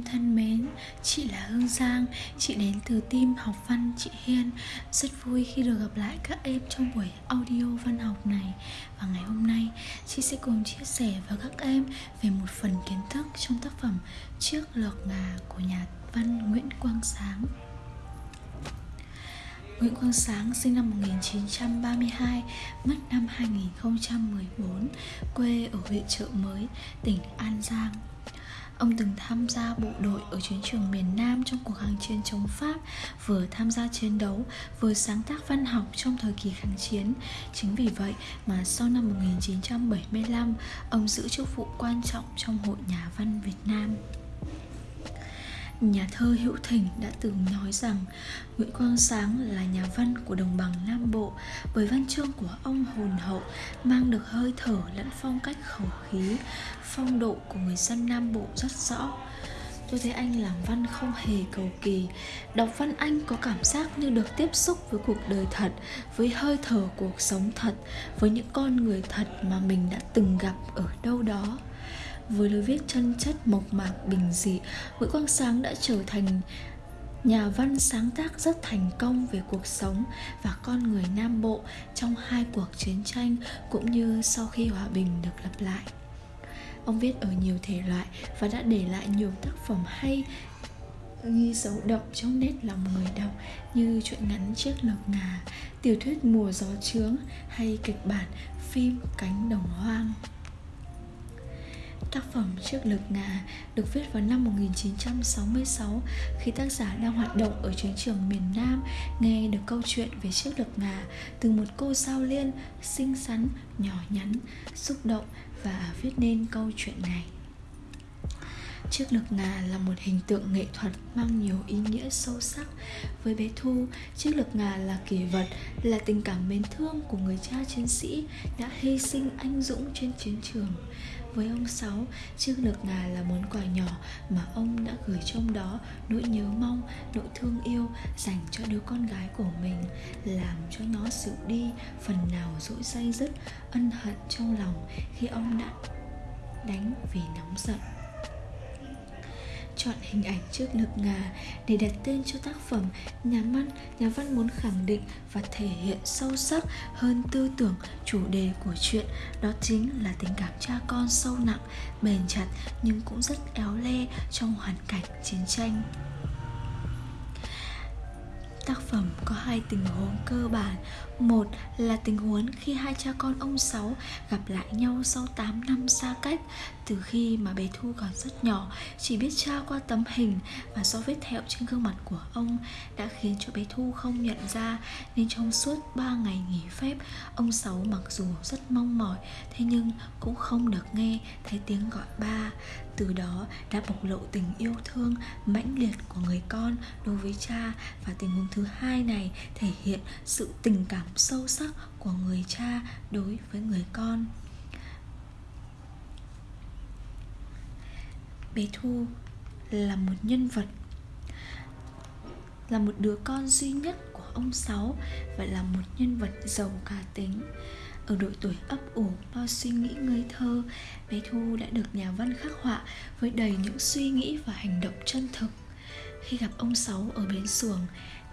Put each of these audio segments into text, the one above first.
Em thân mến, chị là Hương Giang, chị đến từ team học văn chị Hiên. Rất vui khi được gặp lại các em trong buổi audio văn học này. Và ngày hôm nay, chị sẽ cùng chia sẻ với các em về một phần kiến thức trong tác phẩm Trước lược ngà của nhà văn Nguyễn Quang Sáng. Nguyễn Quang Sáng sinh năm 1932, mất năm 2014, quê ở huyện Trợ Mới, tỉnh An Giang. Ông từng tham gia bộ đội ở chiến trường miền Nam trong cuộc kháng chiến chống Pháp, vừa tham gia chiến đấu, vừa sáng tác văn học trong thời kỳ kháng chiến. Chính vì vậy mà sau năm 1975, ông giữ chức vụ quan trọng trong Hội Nhà văn Việt Nam. Nhà thơ Hữu Thỉnh đã từng nói rằng Nguyễn Quang Sáng là nhà văn của đồng bằng Nam Bộ bởi văn chương của ông hồn hậu mang được hơi thở lẫn phong cách khẩu khí, phong độ của người dân Nam Bộ rất rõ. Tôi thấy anh làm văn không hề cầu kỳ Đọc văn anh có cảm giác như được tiếp xúc với cuộc đời thật Với hơi thở cuộc sống thật Với những con người thật mà mình đã từng gặp ở đâu đó với lối viết chân chất mộc mạc bình dị, Nguyễn Quang Sáng đã trở thành nhà văn sáng tác rất thành công về cuộc sống và con người Nam Bộ trong hai cuộc chiến tranh cũng như sau khi hòa bình được lập lại. Ông viết ở nhiều thể loại và đã để lại nhiều tác phẩm hay ghi dấu đậm trong nét lòng người đọc như truyện ngắn Chiếc lộc ngà, tiểu thuyết Mùa gió trướng hay kịch bản phim Cánh đồng hoang. Tác phẩm Chiếc lực ngà được viết vào năm 1966 khi tác giả đang hoạt động ở chiến trường miền Nam nghe được câu chuyện về chiếc lực ngà từ một cô sao liên xinh xắn, nhỏ nhắn, xúc động và viết nên câu chuyện này. Chiếc lực ngà là một hình tượng nghệ thuật mang nhiều ý nghĩa sâu sắc. Với bé Thu, chiếc lực ngà là kỷ vật, là tình cảm mến thương của người cha chiến sĩ đã hy sinh anh dũng trên chiến trường. Với ông Sáu, chiếc lược ngà là món quà nhỏ mà ông đã gửi trong đó nỗi nhớ mong, nỗi thương yêu dành cho đứa con gái của mình, làm cho nó dịu đi phần nào dỗi say dứt, ân hận trong lòng khi ông đã đánh vì nóng giận chọn hình ảnh trước lực ngà để đặt tên cho tác phẩm. Nhà văn nhà văn muốn khẳng định và thể hiện sâu sắc hơn tư tưởng, chủ đề của chuyện. Đó chính là tình cảm cha con sâu nặng, bền chặt nhưng cũng rất éo le trong hoàn cảnh chiến tranh. Tác phẩm có hai tình huống cơ bản. Một là tình huống khi hai cha con ông Sáu gặp lại nhau sau 8 năm xa cách. Từ khi mà bé Thu còn rất nhỏ, Chỉ biết tra qua tấm hình Và do vết thẹo trên gương mặt của ông Đã khiến cho bé Thu không nhận ra. Nên trong suốt 3 ngày nghỉ phép, Ông Sáu mặc dù rất mong mỏi, Thế nhưng cũng không được nghe thấy tiếng gọi ba. Từ đó đã bộc lộ tình yêu thương mãnh liệt của người con đối với cha và tình huống thứ hai này thể hiện sự tình cảm sâu sắc của người cha đối với người con. Bé thu là một nhân vật, là một đứa con duy nhất của ông sáu và là một nhân vật giàu cá tính. Ở độ tuổi ấp ủ bao suy nghĩ ngây thơ, bé thu đã được nhà văn khắc họa với đầy những suy nghĩ và hành động chân thực. Khi gặp ông sáu ở bến xuồng,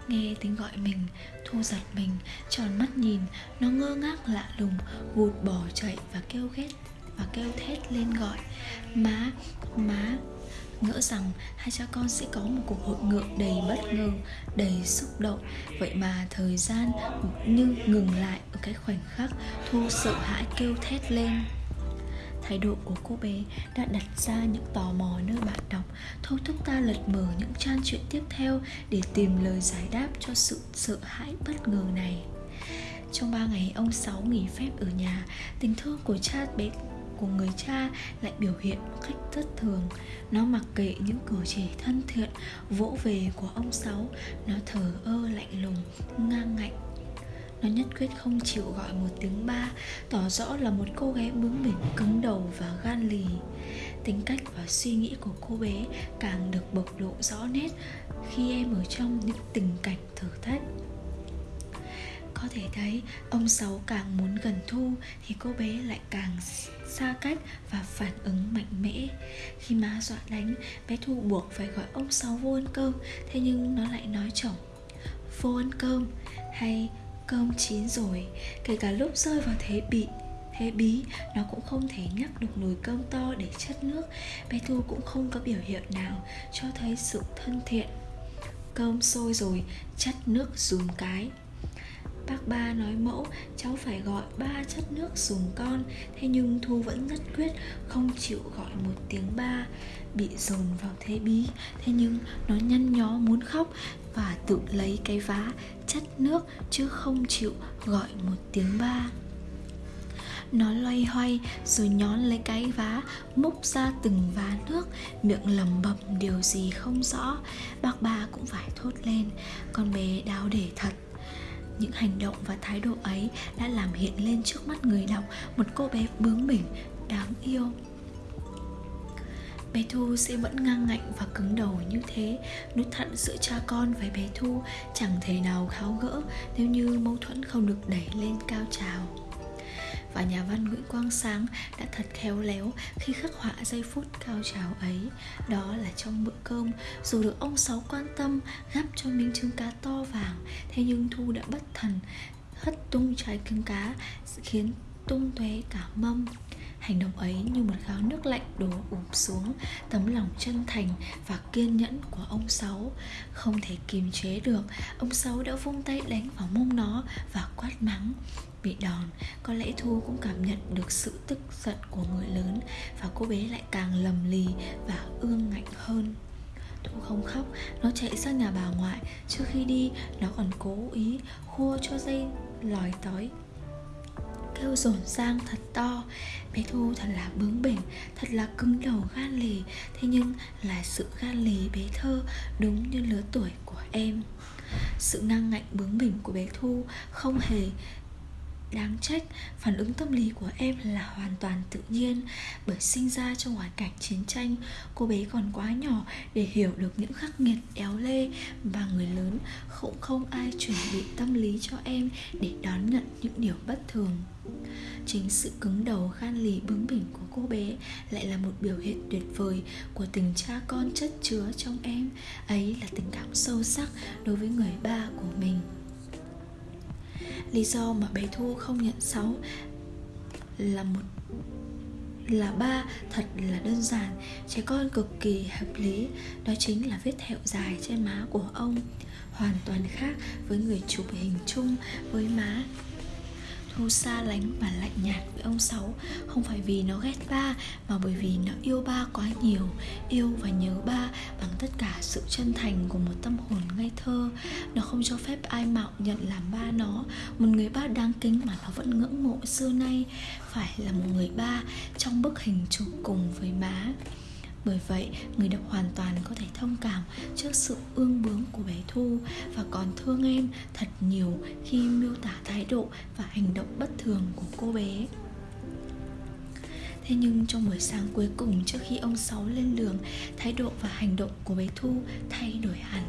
nghe tiếng gọi mình, thu giật mình, tròn mắt nhìn, nó ngơ ngác lạ lùng vụt bỏ chạy và kêu ghét và kêu thét lên gọi. Má má, ngỡ rằng hai cha con sẽ có một cuộc hội ngộ đầy bất ngờ, đầy xúc động. Vậy mà thời gian như ngừng lại ở cái khoảnh khắc thu sợ hãi kêu thét lên. Thái độ của cô bé đã đặt ra những tò mò nơi bạn đọc. Thôi thúc ta lật mở những trang truyện tiếp theo để tìm lời giải đáp cho sự sợ hãi bất ngờ này. Trong ba ngày ông Sáu nghỉ phép ở nhà, Tình thương của cha bé của người cha lại biểu hiện một cách rất thường. Nó mặc kệ những cử chỉ thân thiện, vỗ về của ông sáu. Nó thờ ơ lạnh lùng, ngang ngạnh. Nó nhất quyết không chịu gọi một tiếng ba, tỏ rõ là một cô gái bướng bỉnh, cứng đầu và gan lì. Tính cách và suy nghĩ của cô bé càng được bộc lộ rõ nét khi em ở trong những tình cảnh thử thách. Có thể thấy, ông Sáu càng muốn gần Thu Thì cô bé lại càng xa cách và phản ứng mạnh mẽ. Khi má dọa đánh, Bé Thu buộc phải gọi ông Sáu vô ăn cơm, Thế nhưng nó lại nói chồng, Vô ăn cơm, Hay cơm chín rồi, Kể cả lúc rơi vào thế bị, thế bí, nó cũng không thể nhắc được nồi cơm to để chất nước. Bé thu cũng không có biểu hiện nào cho thấy sự thân thiện. Cơm sôi rồi, chất nước dùm cái. Bác ba nói mẫu, cháu phải gọi ba chất nước dùng con. Thế nhưng Thu vẫn nhất quyết không chịu gọi một tiếng ba, Bị dồn vào thế bí. Thế nhưng nó nhăn nhó muốn khóc Và tự lấy cái vá chất nước chứ không chịu gọi một tiếng ba. Nó loay hoay rồi nhón lấy cái vá, múc ra từng vá nước. Miệng lẩm bẩm điều gì không rõ, bác ba cũng phải thốt lên. Con bé đáo để thật những hành động và thái độ ấy đã làm hiện lên trước mắt người đọc một cô bé bướng bỉnh, đáng yêu. Bé thu sẽ vẫn ngang ngạnh và cứng đầu như thế nút thận giữa cha con với bé thu, chẳng thể nào tháo gỡ nếu như mâu thuẫn không được đẩy lên cao trào và nhà văn Nguyễn Quang Sáng đã thật khéo léo khi khắc họa giây phút cao trào ấy. Đó là trong bữa cơm, dù được ông Sáu quan tâm, gắp cho miếng trứng cá to vàng, thế nhưng Thu đã bất thần, hất tung trái trứng cá, khiến tung tóe cả mâm. Hành động ấy như một gáo nước lạnh đổ ụp xuống Tấm lòng chân thành và kiên nhẫn của ông Sáu. Không thể kiềm chế được, Ông Sáu đã vung tay đánh vào mông nó và quát mắng. Bị đòn, có lẽ Thu cũng cảm nhận được sự tức giận của người lớn Và cô bé lại càng lầm lì và ương ngạnh hơn. Thu không khóc, nó chạy sang nhà bà ngoại. Trước khi đi, nó còn cố ý khua cho dây lòi tói. Kêu rồn rang thật to. Bé thu thật là bướng bỉnh thật là cứng đầu gan lì. Thế nhưng là sự gan lì bé thơ đúng như lứa tuổi của em. Sự ngang ngạnh bướng bỉnh của bé thu không hề Đáng trách, phản ứng tâm lý của em là hoàn toàn tự nhiên. Bởi sinh ra trong hoàn cảnh chiến tranh Cô bé còn quá nhỏ để hiểu được những khắc nghiệt éo lê Và người lớn cũng không ai chuẩn bị tâm lý cho em Để đón nhận những điều bất thường. Chính sự cứng đầu gan lì bướng bỉnh của cô bé Lại là một biểu hiện tuyệt vời Của tình cha con chất chứa trong em. Ấy là tình cảm sâu sắc đối với người ba của mình lý do mà bé thu không nhận sáu là một, là ba thật là đơn giản. Trẻ con cực kỳ hợp lý. Đó chính là vết thẹo dài trên má của ông hoàn toàn khác với người chụp hình chung với má. Thu xa lánh và lạnh nhạt với ông Sáu. Không phải vì nó ghét ba, Mà bởi vì nó yêu ba quá nhiều. Yêu và nhớ ba bằng tất cả sự chân thành của một tâm hồn ngây thơ. Nó không cho phép ai mạo nhận làm ba nó. Một người ba đáng kính mà nó vẫn ngưỡng mộ xưa nay Phải là một người ba trong bức hình chụp cùng với má bởi vậy, người đọc hoàn toàn có thể thông cảm trước sự ương bướng của bé Thu và còn thương em thật nhiều khi miêu tả thái độ và hành động bất thường của cô bé. Thế nhưng trong buổi sáng cuối cùng trước khi ông Sáu lên đường Thái độ và hành động của bé Thu thay đổi hẳn.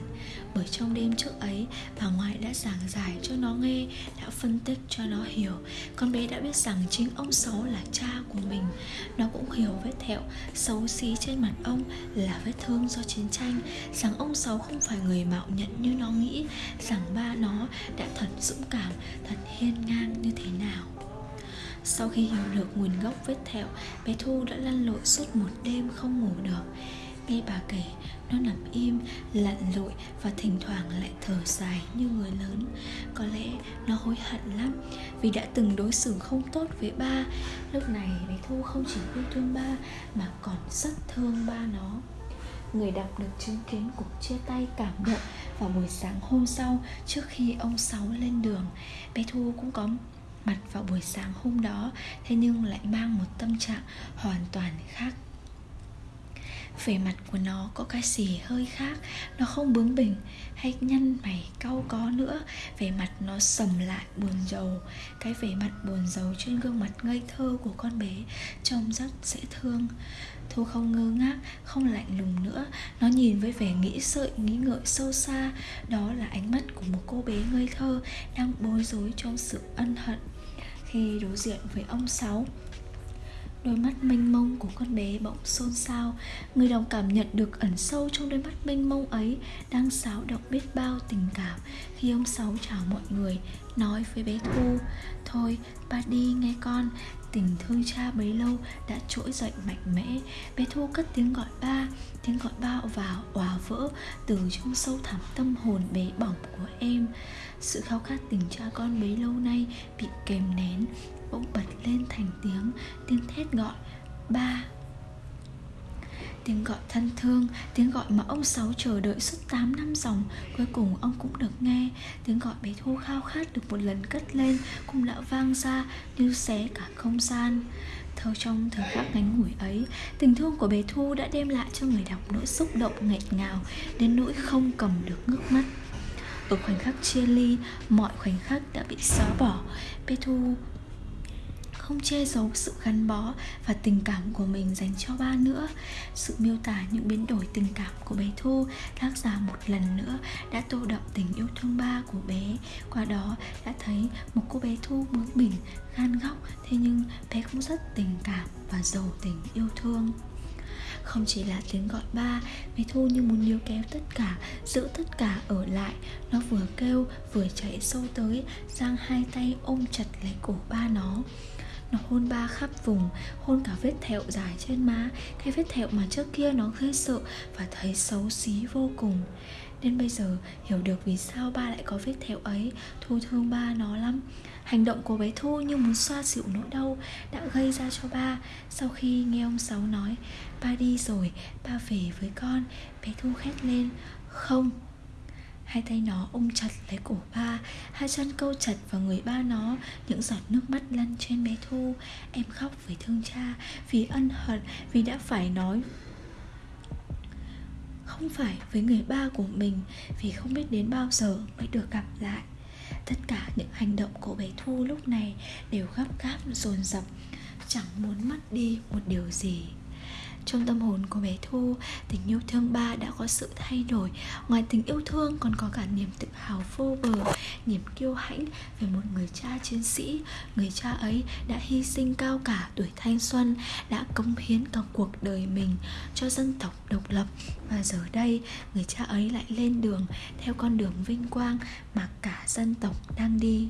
Bởi trong đêm trước ấy bà ngoại đã giảng giải cho nó nghe Đã phân tích cho nó hiểu. Con bé đã biết rằng chính ông Sáu là cha của mình. Nó cũng hiểu vết thẹo xấu xí trên mặt ông là vết thương do chiến tranh Rằng ông Sáu không phải người mạo nhận như nó nghĩ Rằng ba nó đã thật dũng cảm, thật hiên ngang như thế nào sau khi hiểu được nguồn gốc vết thẹo Bé Thu đã lăn lội suốt một đêm không ngủ được. Nghe bà kể Nó nằm im, lặn lội Và thỉnh thoảng lại thở dài như người lớn. Có lẽ nó hối hận lắm Vì đã từng đối xử không tốt với ba. Lúc này bé Thu không chỉ yêu thương ba Mà còn rất thương ba nó. Người đọc được chứng kiến cuộc chia tay cảm động vào buổi sáng hôm sau trước khi ông Sáu lên đường. Bé Thu cũng có mặt vào buổi sáng hôm đó thế nhưng lại mang một tâm trạng hoàn toàn khác. Vẻ mặt của nó có cái gì hơi khác Nó không bướng bỉnh hay nhăn mày cau có nữa. Vẻ mặt nó sầm lại buồn rầu Cái vẻ mặt buồn rầu trên gương mặt ngây thơ của con bé Trông rất dễ thương. Thu không ngơ ngác, không lạnh lùng nữa Nó nhìn với vẻ nghĩ sợi, nghĩ ngợi sâu xa Đó là ánh mắt một cô bé ngây thơ Đang bối rối trong sự ân hận Khi đối diện với ông Sáu. Đôi mắt mênh mông của con bé bỗng xôn xao. Người đồng cảm nhận được ẩn sâu trong đôi mắt mênh mông ấy Đang xáo động biết bao tình cảm Khi ông Sáu chào mọi người, Nói với bé Thu, Thôi, ba đi nghe con Tình thương cha bấy lâu đã trỗi dậy mạnh mẽ. Bé Thu cất tiếng gọi ba, Tiếng gọi ba vào òa vỡ Từ trong sâu thẳm tâm hồn bé bỏng của em. Sự khao khát tình cha con bấy lâu nay Bị kèm nén, bỗng bật lên thành tiếng tiếng thét gọi, ba! Tiếng gọi thân thương, tiếng gọi mà ông Sáu chờ đợi suốt 8 năm dòng. Cuối cùng ông cũng được nghe. Tiếng gọi bé Thu khao khát được một lần cất lên Cũng đã vang ra như xé cả không gian. Thâu trong thời khắc ngắn ngủi ấy Tình thương của bé Thu đã đem lại cho người đọc nỗi xúc động nghẹt ngào Đến nỗi không cầm được nước mắt. Ở khoảnh khắc chia ly, mọi khoảnh khắc đã bị xóa bỏ. Bé Thu không che giấu sự gắn bó và tình cảm của mình dành cho ba nữa. Sự miêu tả những biến đổi tình cảm của bé thu tác giả một lần nữa đã tô đậm tình yêu thương ba của bé. Qua đó đã thấy một cô bé thu bướng bỉnh, gan góc, thế nhưng bé cũng rất tình cảm và giàu tình yêu thương. Không chỉ là tiếng gọi ba, bé thu như muốn níu kéo tất cả, giữ tất cả ở lại. Nó vừa kêu, vừa chạy sâu tới, giang hai tay ôm chặt lấy cổ ba nó nó hôn ba khắp vùng Hôn cả vết thẹo dài trên má. Cái vết thẹo mà trước kia nó ghê sợ Và thấy xấu xí vô cùng. Nên bây giờ hiểu được vì sao ba lại có vết thẹo ấy. Thu thương ba nó lắm. Hành động của bé Thu như muốn xoa dịu nỗi đau Đã gây ra cho ba. Sau khi nghe ông Sáu nói Ba đi rồi, ba về với con. Bé Thu khét lên Không, Hai tay nó ôm chặt lấy cổ ba, Hai chân câu chặt vào người ba nó, Những giọt nước mắt lăn trên bé Thu. Em khóc vì thương cha, Vì ân hận, Vì đã phải nói Không phải với người ba của mình, Vì không biết đến bao giờ mới được gặp lại. Tất cả những hành động của bé Thu lúc này Đều gấp gáp dồn dập, Chẳng muốn mất đi một điều gì trong tâm hồn của bé Thu, tình yêu thương ba đã có sự thay đổi. Ngoài tình yêu thương còn có cả niềm tự hào vô bờ Niềm kiêu hãnh về một người cha chiến sĩ. Người cha ấy đã hy sinh cao cả tuổi thanh xuân Đã cống hiến cả cuộc đời mình cho dân tộc độc lập. Và giờ đây, người cha ấy lại lên đường theo con đường vinh quang mà cả dân tộc đang đi.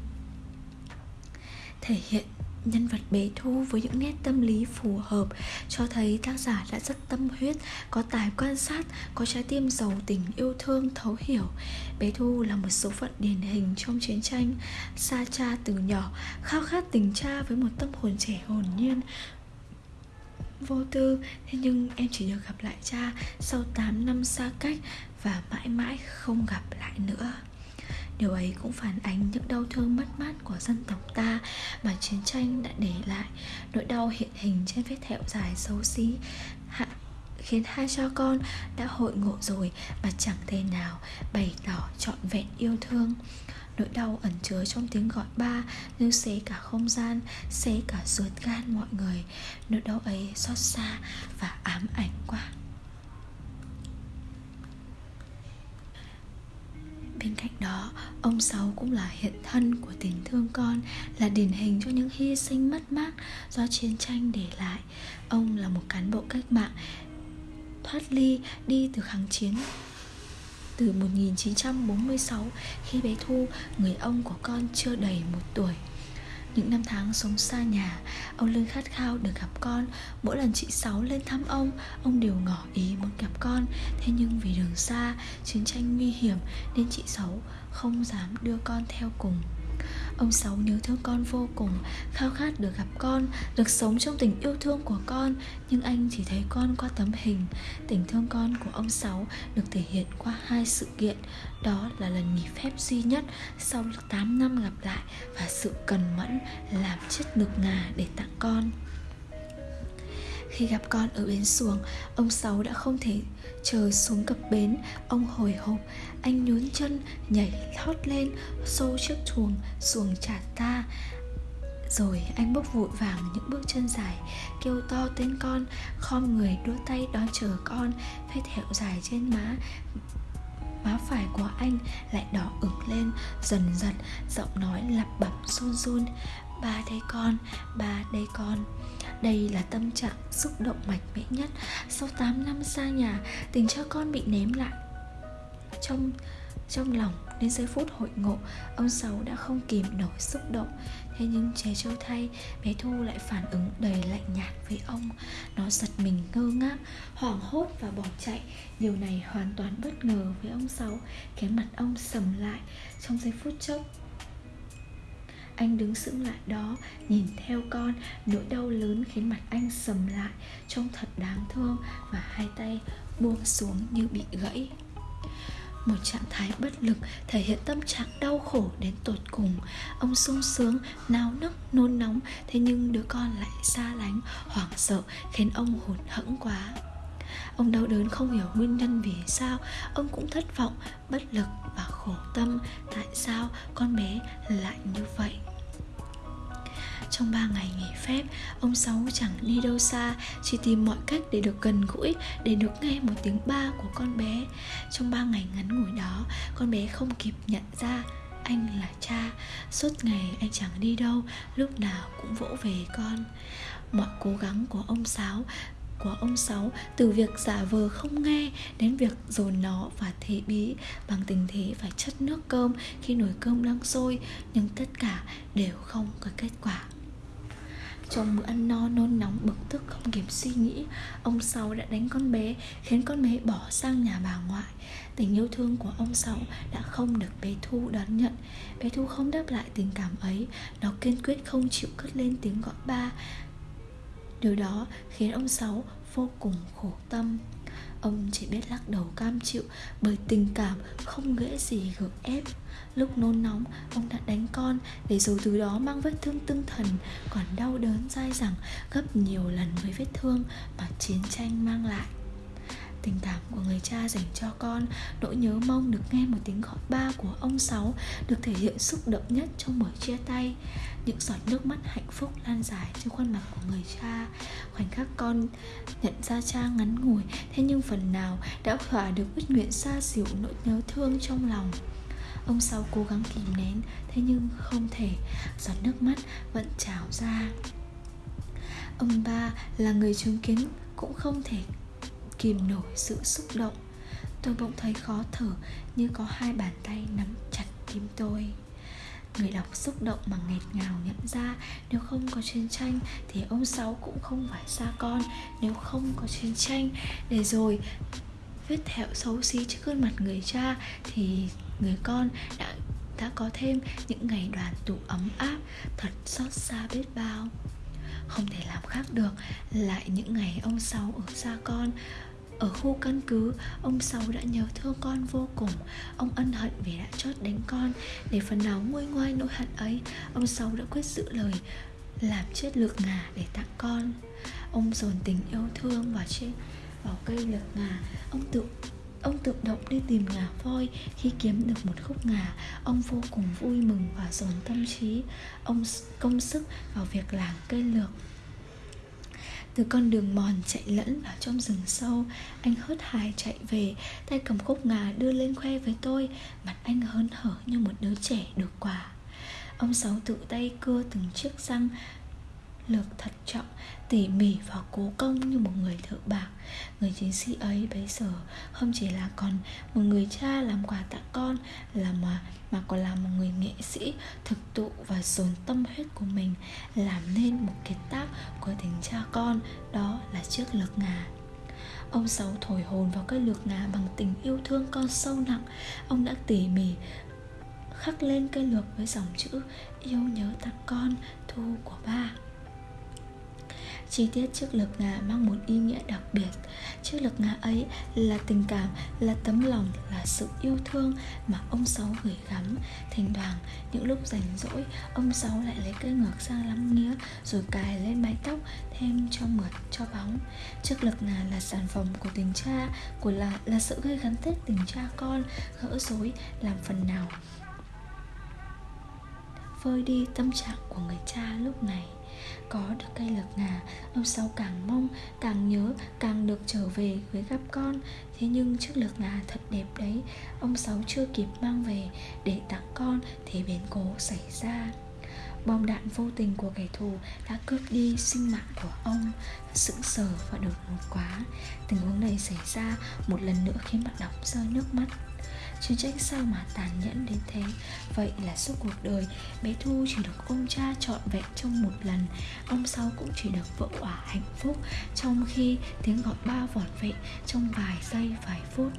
Thể hiện Nhân vật bé Thu với những nét tâm lý phù hợp cho thấy tác giả đã rất tâm huyết, có tài quan sát, có trái tim giàu tình yêu thương thấu hiểu. Bé Thu là một số phận điển hình trong chiến tranh, xa cha từ nhỏ, khao khát tình cha với một tâm hồn trẻ hồn nhiên, vô tư Thế nhưng em chỉ được gặp lại cha sau 8 năm xa cách Và mãi mãi không gặp lại nữa Điều ấy cũng phản ánh những đau thương mất mát của dân tộc ta mà chiến tranh đã để lại. Nỗi đau hiện hình trên vết thẹo dài xấu xí hạ, khiến hai cha con đã hội ngộ rồi mà chẳng thể nào bày tỏ trọn vẹn yêu thương. Nỗi đau ẩn chứa trong tiếng gọi ba Như xé cả không gian Xé cả ruột gan mọi người. Nỗi đau ấy xót xa và ám ảnh quá. Bên cạnh đó, ông Sáu cũng là hiện thân của tình thương con, là điển hình cho những hy sinh mất mát do chiến tranh để lại. Ông là một cán bộ cách mạng thoát ly đi từ kháng chiến từ 1946 khi bé Thu, người ông của con chưa đầy một tuổi. Những năm tháng sống xa nhà, Ông luôn khát khao được gặp con. Mỗi lần chị Sáu lên thăm ông Ông đều ngỏ ý muốn gặp con. Thế nhưng vì đường xa, Chiến tranh nguy hiểm, Nên chị Sáu không dám đưa con theo cùng. Ông Sáu nhớ thương con vô cùng, Khao khát được gặp con, Được sống trong tình yêu thương của con. Nhưng anh chỉ thấy con qua tấm hình. Tình thương con của ông Sáu Được thể hiện qua hai sự kiện. Đó là lần nghỉ phép duy nhất Sau 8 năm gặp lại Và sự cần mẫn Làm chiếc ngực ngà để tặng con. Khi gặp con ở bến xuồng Ông Sáu đã không thể chờ xuống cập bến. Ông hồi hộp Anh nhún chân nhảy thoát lên Xô chiếc chuồng xuồng trả ta. Rồi anh bước vội vàng những bước chân dài Kêu to tên con Khom người đưa tay đón chờ con. Vết hẹo dài trên má Má phải của anh lại đỏ ửng lên Dần dần giọng nói lặp bập run run. Ba đây con, ba đây con đây là tâm trạng xúc động mạnh mẽ nhất. Sau 8 năm xa nhà, Tình cha con bị ném lại Trong trong lòng đến giây phút hội ngộ, Ông Sáu đã không kìm nổi xúc động. Thế nhưng trẻ châu thay, Bé Thu lại phản ứng đầy lạnh nhạt với ông. Nó giật mình ngơ ngác, Hoảng hốt và bỏ chạy. Điều này hoàn toàn bất ngờ với ông Sáu. Cái mặt ông sầm lại. Trong giây phút chốc anh đứng sững lại đó, Nhìn theo con, Nỗi đau lớn khiến mặt anh sầm lại, Trông thật đáng thương Và hai tay buông xuống như bị gãy. Một trạng thái bất lực thể hiện tâm trạng đau khổ đến tột cùng. Ông sung sướng náo nức, nôn nóng, thế nhưng đứa con lại xa lánh, hoảng sợ, khiến ông hụt hẫng quá ông đau đớn không hiểu nguyên nhân vì sao. Ông cũng thất vọng bất lực và khổ tâm. Tại sao con bé lại như vậy? Trong 3 ngày nghỉ phép, ông Sáu chẳng đi đâu xa, chỉ tìm mọi cách để được gần gũi, để được nghe một tiếng ba của con bé. Trong 3 ngày ngắn ngủi đó, con bé không kịp nhận ra anh là cha. Suốt ngày anh chẳng đi đâu Lúc nào cũng vỗ về con. Mọi cố gắng của ông Sáu của ông Sáu từ việc giả vờ không nghe đến việc dồn nó và thế bí. Bằng tình thế phải chất nước cơm, khi nồi cơm đang sôi, nhưng tất cả đều không có kết quả. Trong bữa ăn no, nôn nóng, bực tức, không kịp suy nghĩ, Ông Sáu đã đánh con bé, Khiến con bé bỏ sang nhà bà ngoại. Tình yêu thương của ông Sáu đã không được bé Thu đón nhận. Bé Thu không đáp lại tình cảm ấy. Nó kiên quyết không chịu cất lên tiếng gọi ba. Điều đó khiến ông Sáu vô cùng khổ tâm. Ông chỉ biết lắc đầu cam chịu Bởi tình cảm không ghễ gì gượng ép. Lúc nôn nóng, Ông đã đánh con Để rồi từ đó mang vết thương tinh thần, Còn đau đớn dai dẳng Gấp nhiều lần với vết thương Mà chiến tranh mang lại. Tình cảm của người cha dành cho con. Nỗi nhớ mong được nghe một tiếng gọi ba của ông Sáu Được thể hiện xúc động nhất trong buổi chia tay. Những giọt nước mắt hạnh phúc lan dài trên khuôn mặt của người cha. Khoảnh khắc con nhận ra cha ngắn ngủi, Thế nhưng phần nào đã thỏa được ước nguyện xa xỉu nỗi nhớ thương trong lòng. Ông Sáu cố gắng kìm nén, Thế nhưng không thể. Giọt nước mắt vẫn trào ra. Ông ba là người chứng kiến Cũng không thể kìm nổi sự xúc động. Tôi bỗng thấy khó thở Như có hai bàn tay nắm chặt tim tôi. Người đọc xúc động mà nghẹt ngào nhận ra, Nếu không có chiến tranh Thì ông Sáu cũng không phải xa con. Nếu không có chiến tranh Để rồi vết thẹo xấu xí trước gương mặt người cha Thì người con đã đã có thêm những ngày đoàn tụ ấm áp, Thật xót xa biết bao. Không thể làm khác được, Lại những ngày ông Sáu ở xa con ở khu căn cứ, ông Sáu đã nhớ thương con vô cùng. Ông ân hận vì đã chót đánh con. Để phần nào nguôi ngoai nỗi hận ấy Ông Sáu đã quyết giữ lời Làm chết lược ngà để tặng con. Ông dồn tình yêu thương vào trên vào cây lược ngà. Ông tự Ông tự động đi tìm ngà voi Khi kiếm được một khúc ngà. Ông vô cùng vui mừng và dồn tâm trí Ông công sức vào việc làm cây lược từ con đường mòn chạy lẫn vào trong rừng sâu. Anh hớt hải chạy về, Tay cầm khúc ngà đưa lên khoe với tôi. Mặt anh hớn hở như một đứa trẻ được quà Ông Sáu tự tay cưa từng chiếc răng lược thật trọng, tỉ mỉ và cố công như một người thợ bạc. Người chiến sĩ ấy bấy giờ không chỉ là còn một người cha làm quà tặng con, là mà mà còn là một người nghệ sĩ thực tụ và dồn tâm huyết của mình, làm nên một kiệt tác của tình cha con, đó là chiếc lược ngà. Ông Sáu thổi hồn vào cây lược ngà bằng tình yêu thương con sâu nặng. Ông đã tỉ mỉ khắc lên cây lược với dòng chữ Yêu nhớ tặng con, thu của ba Chi tiết chiếc lược ngà mang một ý nghĩa đặc biệt. Chiếc lược ngà ấy là tình cảm, là tấm lòng, là sự yêu thương mà ông Sáu gửi gắm. Thỉnh thoảng, những lúc rảnh rỗi, ông Sáu lại lấy cây ngược sang lắm nghĩa Rồi cài lên mái tóc, thêm cho mượt, cho bóng. Chiếc lược ngà là sản phẩm của tình cha, của là, là sự gây gắn kết tình cha con Gỡ rối, làm phần nào. Vơi đi tâm trạng của người cha lúc này có được cây lược ngà, ông sáu càng mong, càng nhớ, càng được trở về với gặp con. Thế nhưng chiếc lược ngà thật đẹp đấy, ông sáu chưa kịp mang về để tặng con thì biến cố xảy ra. Bom đạn vô tình của kẻ thù đã cướp đi sinh mạng của ông sững sờ và đột ngột quá. Tình huống này xảy ra một lần nữa khiến bạn đọc rơi nước mắt. Chiến tranh sao mà tàn nhẫn đến thế? Vậy là suốt cuộc đời, Bé Thu chỉ được ông cha trọn vẹn trong một lần. Ông sau cũng chỉ được vợ quả hạnh phúc Trong khi tiếng gọi ba vỏn vẹn Trong vài giây, vài phút.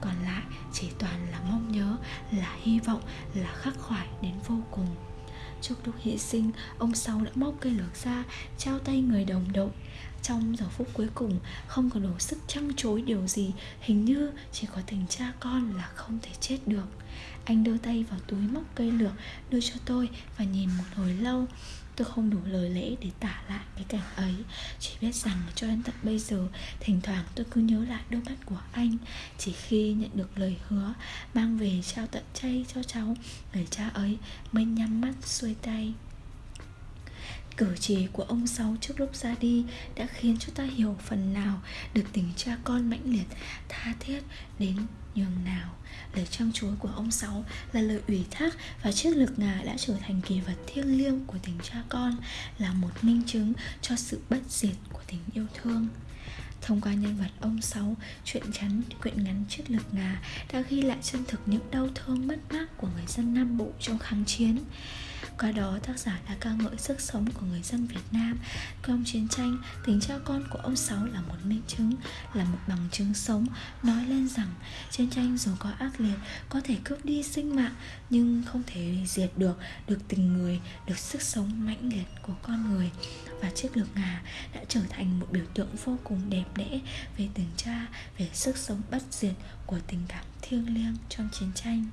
Còn lại, chỉ toàn là mong nhớ, Là hy vọng, Là khắc khoải đến vô cùng. Trước lúc hy sinh, Ông Sáu đã móc cây lược ra, Trao tay người đồng đội trong giờ phút cuối cùng không còn đủ sức trăng chối điều gì, Hình như chỉ có tình cha con là không thể chết được. Anh đưa tay vào túi móc cây lược, đưa cho tôi và nhìn một hồi lâu. Tôi không đủ lời lẽ để tả lại cái cảnh ấy. Chỉ biết rằng cho đến tận bây giờ, Thỉnh thoảng tôi cứ nhớ lại đôi mắt của anh. Chỉ khi nhận được lời hứa Mang về trao tận chay cho cháu, Người cha ấy mới nhắm mắt xuôi tay. Cử chỉ của ông Sáu trước lúc ra đi đã khiến cho ta hiểu phần nào được tình cha con mãnh liệt, tha thiết đến nhường nào. Lời trăng chúa của ông Sáu là lời ủy thác và chiếc lực ngà đã trở thành kỳ vật thiêng liêng của tình cha con, là một minh chứng cho sự bất diệt của tình yêu thương. Thông qua nhân vật ông Sáu, chuyện chắn quyện ngắn chiếc lực ngà đã ghi lại chân thực những đau thương mất mát của người dân Nam Bộ trong kháng chiến. Qua đó tác giả đã ca ngợi sức sống của người dân Việt Nam. Trong chiến tranh, tình cha con của ông Sáu là một minh chứng Là một bằng chứng sống Nói lên rằng chiến tranh dù có ác liệt Có thể cướp đi sinh mạng Nhưng không thể diệt được Được tình người, được sức sống mãnh liệt của con người. Và chiếc lược ngà đã trở thành một biểu tượng vô cùng đẹp đẽ Về tình cha, về sức sống bất diệt của tình cảm thiêng liêng trong chiến tranh.